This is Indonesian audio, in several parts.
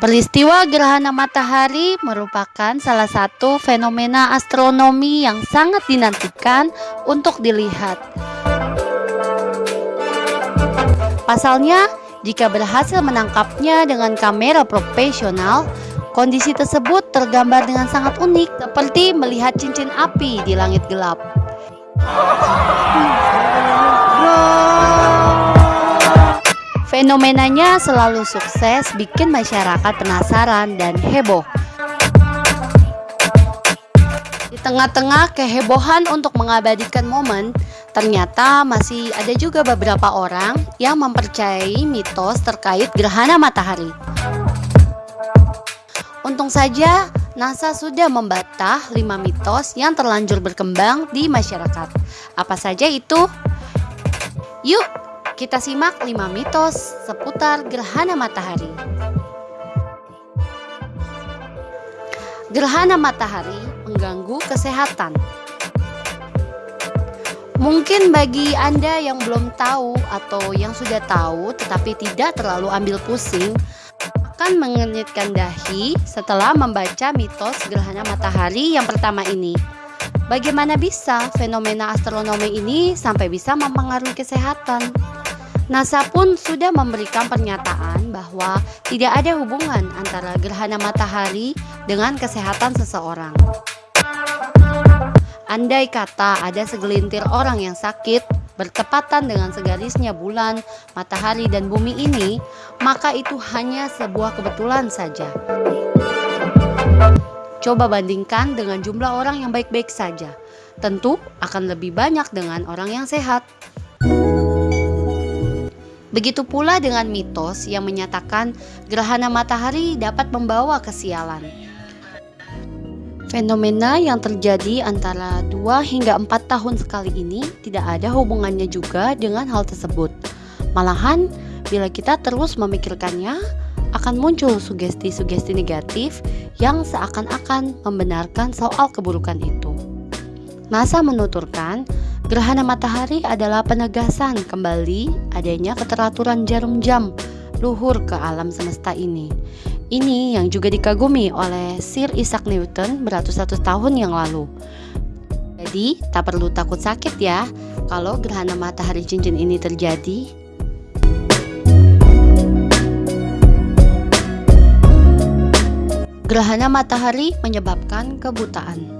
Peristiwa gerhana matahari merupakan salah satu fenomena astronomi yang sangat dinantikan untuk dilihat. Pasalnya, jika berhasil menangkapnya dengan kamera profesional, kondisi tersebut tergambar dengan sangat unik, seperti melihat cincin api di langit gelap. Fenomenanya selalu sukses bikin masyarakat penasaran dan heboh. Di tengah-tengah kehebohan untuk mengabadikan momen, ternyata masih ada juga beberapa orang yang mempercayai mitos terkait gerhana matahari. Untung saja NASA sudah membatah 5 mitos yang terlanjur berkembang di masyarakat. Apa saja itu? Yuk, kita simak 5 mitos seputar gerhana matahari. Gerhana matahari mengganggu kesehatan. Mungkin bagi Anda yang belum tahu atau yang sudah tahu tetapi tidak terlalu ambil pusing, akan mengenyitkan dahi setelah membaca mitos gerhana matahari yang pertama ini. Bagaimana bisa fenomena astronomi ini sampai bisa mempengaruhi kesehatan? NASA pun sudah memberikan pernyataan bahwa tidak ada hubungan antara gerhana matahari dengan kesehatan seseorang. Andai kata ada segelintir orang yang sakit bertepatan dengan segarisnya bulan, matahari, dan bumi ini, maka itu hanya sebuah kebetulan saja. Coba bandingkan dengan jumlah orang yang baik-baik saja. Tentu akan lebih banyak dengan orang yang sehat. Begitu pula dengan mitos yang menyatakan gerhana matahari dapat membawa kesialan. Fenomena yang terjadi antara 2 hingga 4 tahun sekali ini tidak ada hubungannya juga dengan hal tersebut. Malahan, bila kita terus memikirkannya, akan muncul sugesti-sugesti negatif yang seakan-akan membenarkan soal keburukan itu. NASA menuturkan Gerhana matahari adalah penegasan kembali adanya keteraturan jarum jam luhur ke alam semesta ini. Ini yang juga dikagumi oleh Sir Isaac Newton beratus-ratus tahun yang lalu. Jadi, tak perlu takut sakit ya kalau gerhana matahari cincin ini terjadi. Gerhana matahari menyebabkan kebutaan.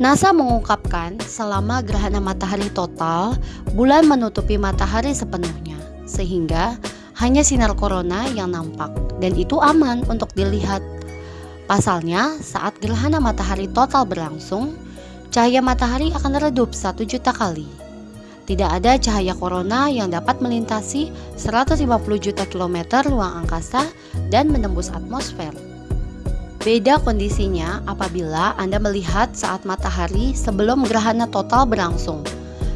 NASA mengungkapkan selama gerhana matahari total, bulan menutupi matahari sepenuhnya, sehingga hanya sinar corona yang nampak dan itu aman untuk dilihat. Pasalnya, saat gerhana matahari total berlangsung, cahaya matahari akan redup satu juta kali. Tidak ada cahaya corona yang dapat melintasi 150 juta kilometer ruang angkasa dan menembus atmosfer. Beda kondisinya apabila Anda melihat saat matahari sebelum gerhana total berlangsung.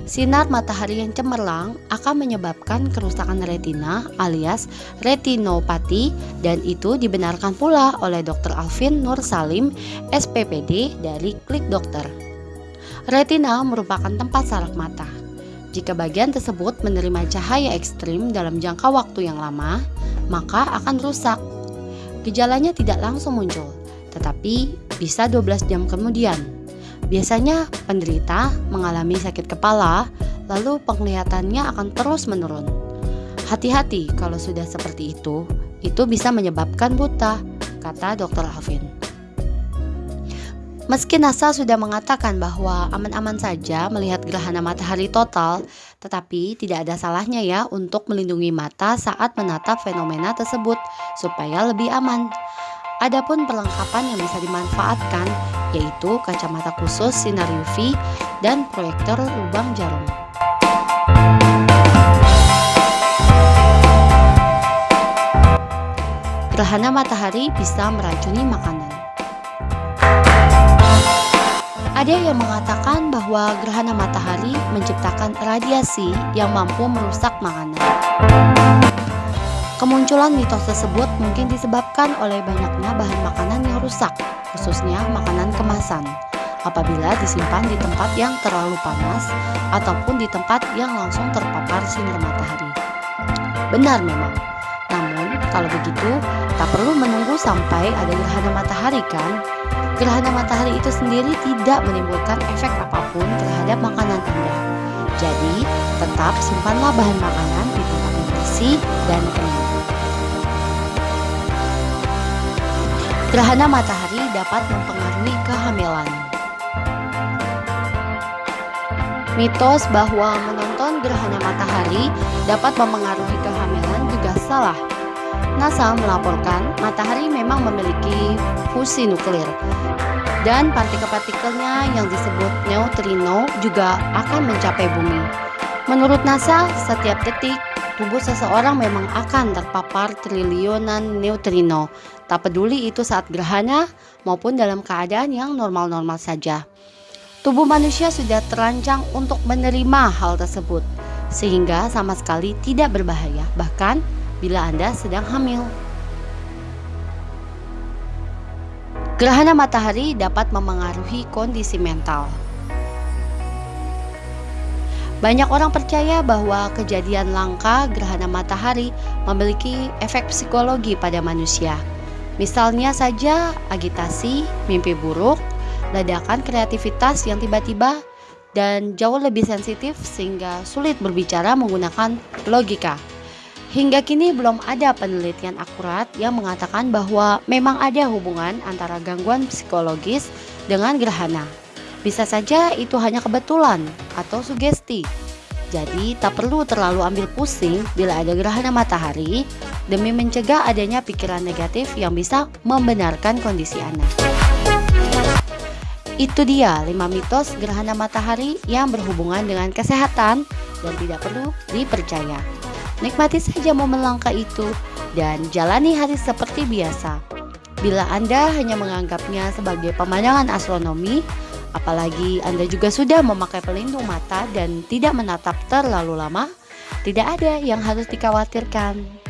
Sinar matahari yang cemerlang akan menyebabkan kerusakan retina alias retinopati dan itu dibenarkan pula oleh Dr. Alvin Nur Salim, SPPD dari Klik Dokter. Retina merupakan tempat saraf mata. Jika bagian tersebut menerima cahaya ekstrim dalam jangka waktu yang lama, maka akan rusak Gejalanya tidak langsung muncul, tetapi bisa 12 jam kemudian. Biasanya penderita mengalami sakit kepala, lalu penglihatannya akan terus menurun. Hati-hati kalau sudah seperti itu, itu bisa menyebabkan buta, kata Dr. Alvin. Meski NASA sudah mengatakan bahwa aman-aman saja melihat gerhana matahari total, tetapi tidak ada salahnya ya untuk melindungi mata saat menatap fenomena tersebut supaya lebih aman. Adapun perlengkapan yang bisa dimanfaatkan yaitu kacamata khusus sinar UV dan proyektor lubang jarum. Gerhana matahari bisa meracuni makanan. Ada yang mengatakan bahwa gerhana matahari menciptakan radiasi yang mampu merusak makanan. Kemunculan mitos tersebut mungkin disebabkan oleh banyaknya bahan makanan yang rusak, khususnya makanan kemasan, apabila disimpan di tempat yang terlalu panas ataupun di tempat yang langsung terpapar sinar matahari. Benar memang, Kalau begitu, tak perlu menunggu sampai ada gerhana matahari kan? Gerhana matahari itu sendiri tidak menimbulkan efek apa pun terhadap makanan Anda. Jadi, tetap simpanlah bahan makanan di tempat yang bersih dan kering. Gerhana matahari dapat mempengaruhi kehamilan. Mitos bahwa menonton gerhana matahari dapat mempengaruhi kehamilan juga salah. NASA melaporkan matahari memang memiliki fusi nuklir dan partikel-partikelnya yang disebut neutrino juga akan mencapai bumi. Menurut NASA, setiap detik tubuh seseorang memang akan terpapar triliunan neutrino, tak peduli itu saat gerhana maupun dalam keadaan yang normal-normal saja. Tubuh manusia sudah terancang untuk menerima hal tersebut, sehingga sama sekali tidak berbahaya, bahkan bila Anda sedang hamil. Gerhana matahari dapat memengaruhi kondisi mental. Banyak orang percaya bahwa kejadian langka gerhana matahari memiliki efek psikologi pada manusia. Misalnya saja agitasi, mimpi buruk, ledakan kreativitas yang tiba-tiba, dan jauh lebih sensitif sehingga sulit berbicara menggunakan logika. Hingga kini belum ada penelitian akurat yang mengatakan bahwa memang ada hubungan antara gangguan psikologis dengan gerhana. Bisa saja itu hanya kebetulan atau sugesti. Jadi tak perlu terlalu ambil pusing bila ada gerhana matahari demi mencegah adanya pikiran negatif yang bisa membenarkan kondisi Anda. Itu dia 5 mitos gerhana matahari yang berhubungan dengan kesehatan dan tidak perlu dipercaya. Nikmati saja momen langka itu dan jalani hari seperti biasa. Bila Anda hanya menganggapnya sebagai pemandangan astronomi, apalagi Anda juga sudah memakai pelindung mata dan tidak menatap terlalu lama, tidak ada yang harus dikhawatirkan.